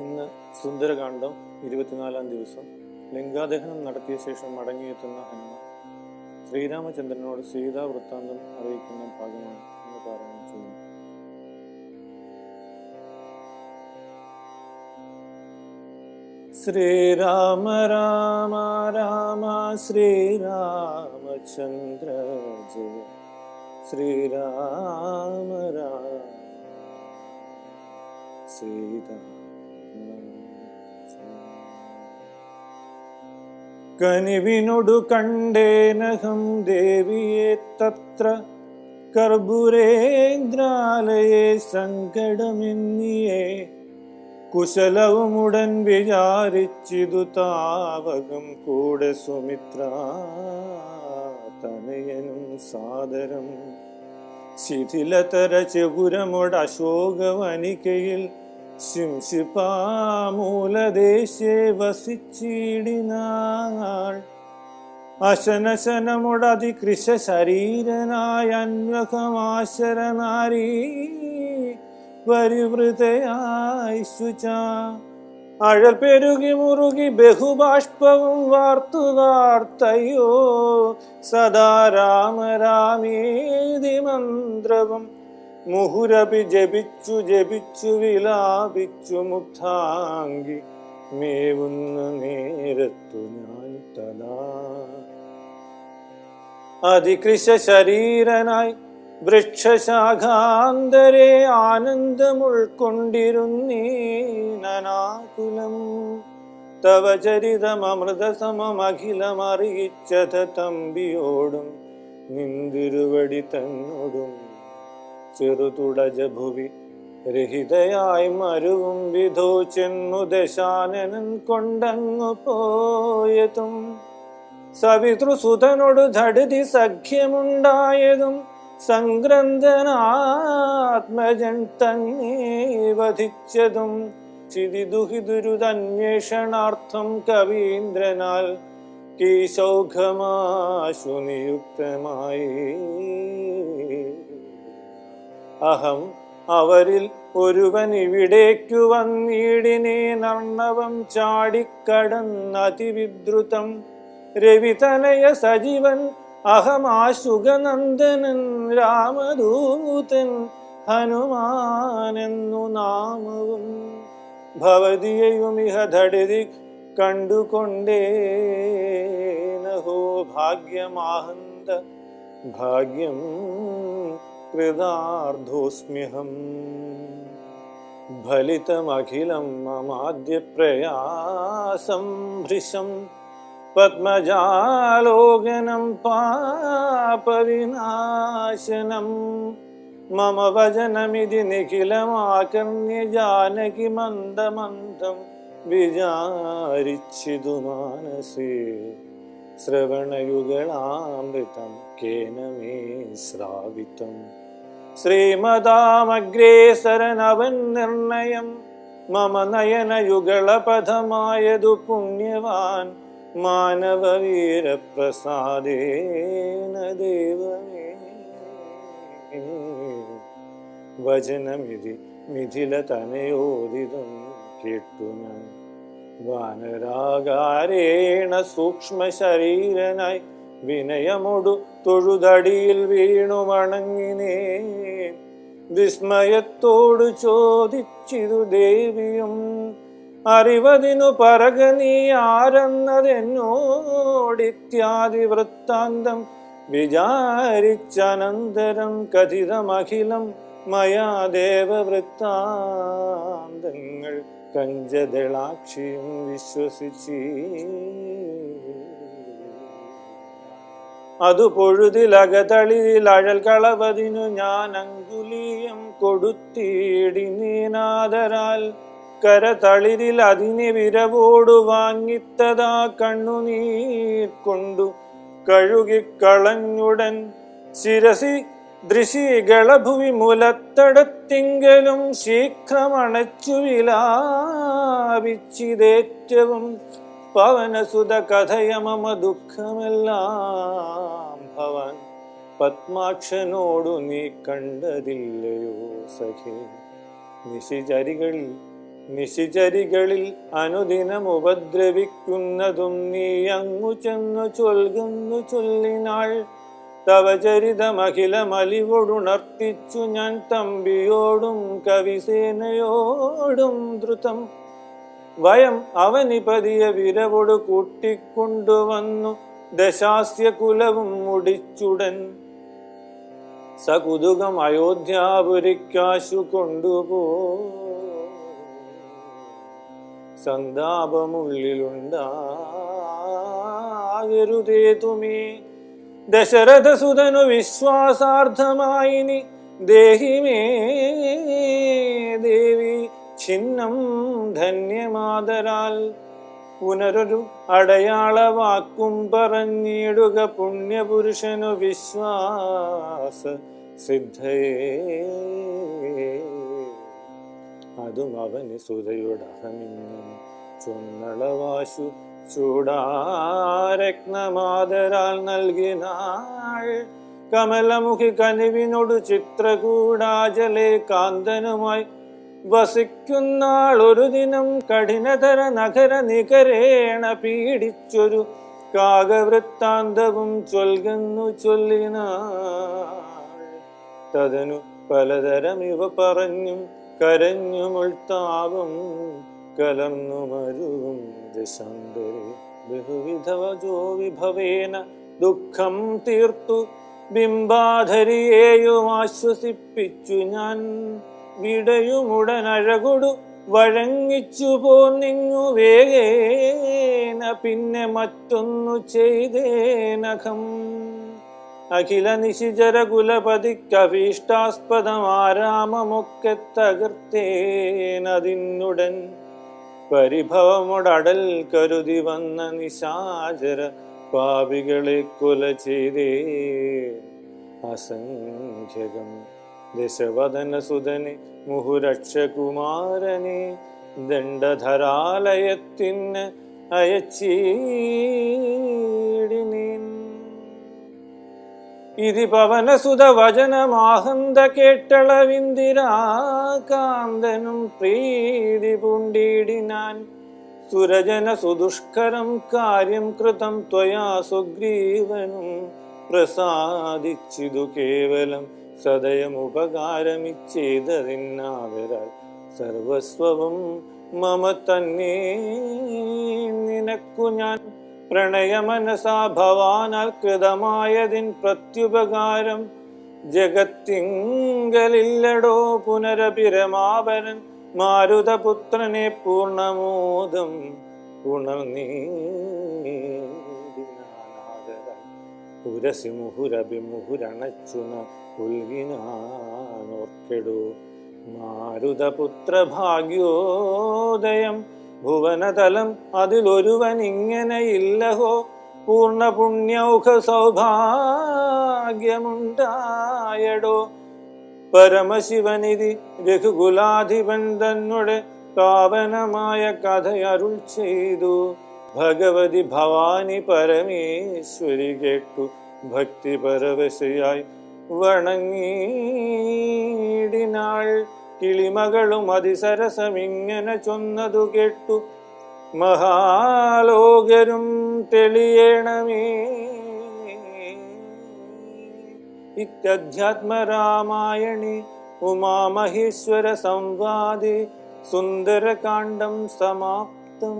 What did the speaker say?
ഇന്ന് സുന്ദരകാന്ഡം ഇരുപത്തിനാലാം ദിവസം. ലിംഗാദഹനം നടത്തിയ ശേഷം മടങ്ങിയെത്തുന്ന ഹനുമാൻ. ശ്രീരാമചന്ദ്രനോട് സീതാ വൃത്താന്തം അറിയിക്കുന്ന ഭാഗമാണ് ഇന്ന് പാരായണം ചെയ്യുന്നത് ശ്രീരാമ രാമ രാമ ശ്രീരാമചന്ദ്ര ജയ. ശ്രീരാമ രാമ സീതാ കനിവിനൊടു കണ്ടേനഹം ദേവിയെ തത്ര കർപ്പുരേന്ദ്രാലയെ സങ്കടമെന്നിയേ കുശലവുമുടൻ വിചാരിച്ചിതു താവകം കൂടെ സുമിത്ര തനയനും സാദരം ശിഥിലതര ചെകുരമൊട് ശിംശിപാമൂലദേശേ വസിച്ചിടിനാൾ. അശനശനമുടതി കൃഷ ശരീരനായ അന്വകമാശരനാരീ പരിവൃതയായി ശുച അഴൽ പെരുകി മുറുകി ബഹുബാഷ്പവും വാർത്തു വാർത്തയോ സദാ രാമരാമേതി മന്ത്രവും മുഹുരപി ജപിച്ചു ജപിച്ചു വിലാപിച്ചു മുക്താങ്കി മേവുന്ന നേരത്തു ഞാൻ തലാ. അതികൃശ ശരീരനായി വൃക്ഷശാഖാന്തരെ ആനന്ദമുൾക്കൊണ്ടിരുന്നീനാകുലം തവ ചരിതമൃതസമമഖിലമറിയിച്ചത തമ്പിയോടും നിന്തിരുവടി തന്നോടും ചെറുതുടജ ഭുവി രഹിതയായി മരുവും വിധോ ചെന്നു ദശാനനൻ കൊണ്ടങ്ങു പോയതും. സവിതൃസുതനോട് ധടുതി സഖ്യമുണ്ടായതും. സംഗ്രന്ഥനാത്മജൻ തന്നെ വധിച്ചതും. ചിതിദുഹിദുരുതന്വേഷണാർത്ഥം കവീന്ദ്രനാൽ കീശൗഘമാശു നിയുക്തമായി അഹം അവരിൽ ഒരുവൻ ഇവിടേക്കു വന്നിടിനെ നർണവം ചാടിക്കടന്നതിവിദ്രുതം രവിതനയ സജീവൻ അഹമാശുഗനന്ദനൻ രാമദൂതൻ ഹനുമാനെന്നു നാമവും. ഭവതിയുമിഹ ധടതി കണ്ടുകൊണ്ടേനഹോ ഭാഗ്യമാഹന്ത ഭാഗ്യം कृदार्धोऽस्म्यहं फलितमखिलं ममाद्यप्रयासं भृशं पद्मजालोकनं पापविनाशनं। मम वचनमिति निखिलमाकर्ण्य जानकि मन्दमन्दं विजारिचितुमानसे श्रवणयुगलामृतं केन मे श्रावितम्। ശ്രീമതാമഗ്രേസരനവൻ നിർണയം. മമ നയനയുഗളപഥമായതു പുണ്യവാൻ മാനവവീരപ്രസാദേന ദേവമേ വചനമിതി മിഥില തനയോദിതം കേട്ടു ഞാൻ. വാനരാകാരേണ സൂക്ഷ്മ ശരീരനായി വിനയമൊടു തൊഴുതടിയിൽ വീണു വണങ്ങിനേ വിസ്മയത്തോടു ചോദിച്ചിരു ദേവിയും അറിവതിനു പറക നീ ആരെന്നതെന്നോടിത്യാദി വൃത്താന്തം വിചാരിച്ചനന്തരം കഥിതമഖിലം മയാ ദേവവൃത്താന്തങ്ങൾ കഞ്ചദളാക്ഷിയും വിശ്വസിച്ചീ. അതു പൊഴുതിലകതളിയിൽ അഴൽ കളവതിനു ഞാൻ അങ്കുലീയം കൊടുത്തിടിനീനാദരാൽ കരതളിരിൽ അതിനെ വിരവോടു വാങ്ങിത്തതാ കണ്ണുനീർ കൊണ്ടു കഴുകിക്കളഞ്ഞുടൻ. ശിരസി ദൃശികളഭുവി മുലത്തടത്തിങ്കലും ശീഘ്രമണച്ചു വിലാപിച്ചിതേറ്റവും പവനസുത കഥയ ദുഃഖമെല്ലാം ഭവൻ. പത്മാക്ഷനോടു നീ കണ്ടതില്ലയോ സഖി. നിശിചരികളിൽ നിശിചരികളിൽ അനുദിനം ഉപദ്രവിക്കുന്നതും നീ അങ്ങു ചെന്നു ചൊൽകുന്നു ചൊല്ലിനാൾ. തവ ചരിതമഖിലമലിവൊടുണർത്തിച്ചു ഞാൻ തമ്പിയോടും കവിസേനയോടും ദ്രുതം. വയം അവനിപതിയ വിരവോട് കൂട്ടിക്കൊണ്ടുവന്നു. ദശാസ്യ കുലവും മുടിച്ചുടൻ. സകുതുകം അയോധ്യാപുരിക്കാശു കൊണ്ടുപോ. സന്താപമുള്ളിലുണ്ടാകരുതേ തുമേ. ദശരഥസുതനു വിശ്വാസാർത്ഥമായി ദേഹിമേ ദേവി ഛിന്നം ധന്യമാതരാൽ പുനരൊരു അടയാളവാക്കും പറഞ്ഞിടുക പുണ്യപുരുഷനു വിശ്വാസ സിദ്ധയേ. അതും അവന് സുതയുടഹമിങ്ങനെ ചൊന്നളവാശു ചൂടാരത്നമാതരാൽ നൽകിനാൾ കമലമുഖി കനിവിനോട് ചിത്രകൂടാജലെ കാന്തനുമായി വസിക്കുന്നാൾ ഒരു ദിനം കഠിനതര നഗര നികരേണ പീഡിച്ചൊരു കാകവൃത്താന്തവും ചൊൽകുന്നു ചൊല്ലിന തതനു പലതരം ഇവ പറഞ്ഞും കരഞ്ഞുമുൾത്താവും കലർന്നു മരുവും ദശാന്തരെ ബഹുവിധവജോ വിഭവേന ദുഃഖം തീർത്തു ബിംബാധരിയേയും ആശ്വസിപ്പിച്ചു ഞാൻ. വിടയുമുടനഴകൊടു വഴങ്ങിച്ചു പോന്നിങ്ങു വേഗേന പിന്നെ മറ്റൊന്നു ചെയ്തേനഖം അഖില നിശിചര കുലപതിക്കഭീഷ്ടാസ്പദമാരാമമൊക്കെ തകർത്തേനതിന്നുടൻ പരിഭവമുടടൽ കരുതി വന്ന നിശാചര പാപികളെ കൊല ചെയ്തേ. അസംഖ്യകം. ദശവദന സുതനെ മുഹുരക്ഷകുമാരനെ ദണ്ഡധരാലയത്തിന് അയച്ചീടിനീൻ. ഇതി പവനസുത വചനമാഹന്ത കേട്ടളവിന്ദിരാകാന്തനും പ്രീതി പൂണ്ടിടിനാൻ. സുരജന സുദുഷ്കരം കാര്യം കൃതം ത്വയാ സുഗ്രീവനും പ്രസാദിച്ചിതു കേവലം സദയം ഉപകാരമിച്ചേതതിന്നാവരാൽ സർവസ്വവും മമ തന്നെ. നിനക്കു ഞാൻ പ്രണയമനസാ ഭവാനാൽ കൃതമായതിൻ പ്രത്യുപകാരം ജഗത്തിങ്കലില്ലടോ പുനരഭിരമാവരൻ മാരുതപുത്രനെ പൂർണമോദം ഉണർന്നീടിനാനാദരാൽ ഉരസി മുഹുരഭിമുഹുരണച്ചുന മാരുതപുത്രഭാഗ്യോദയം മാരുതപുത്ര ഭാഗ്യോദയം ഭുവനതലം അതിലൊരുവൻ ഇങ്ങനെയില്ലഹോ പൂർണ പുണ്യൗഖ സൗഭാഗ്യമുണ്ടായടോ പരമശിവനിധി രഘുകുലാധിപൻ തന്നെ പാവനമായ കഥയരുൾ ചെയ്തു ഭഗവതി ഭവാനി പരമേശ്വരി കേട്ടു. ഭക്തി പരവശയായി വണങ്ങിടിനാൾ കിളിമകളും അതിസരസമിങ്ങനെ ചൊന്നതു കേട്ടു. മഹാലോകരും തെളിയണമേ. ഇത്യധ്യാത്മരാമായണി ഉമാമഹേശ്വര സംവാദി സുന്ദരകാണ്ഡം സമാപ്തം.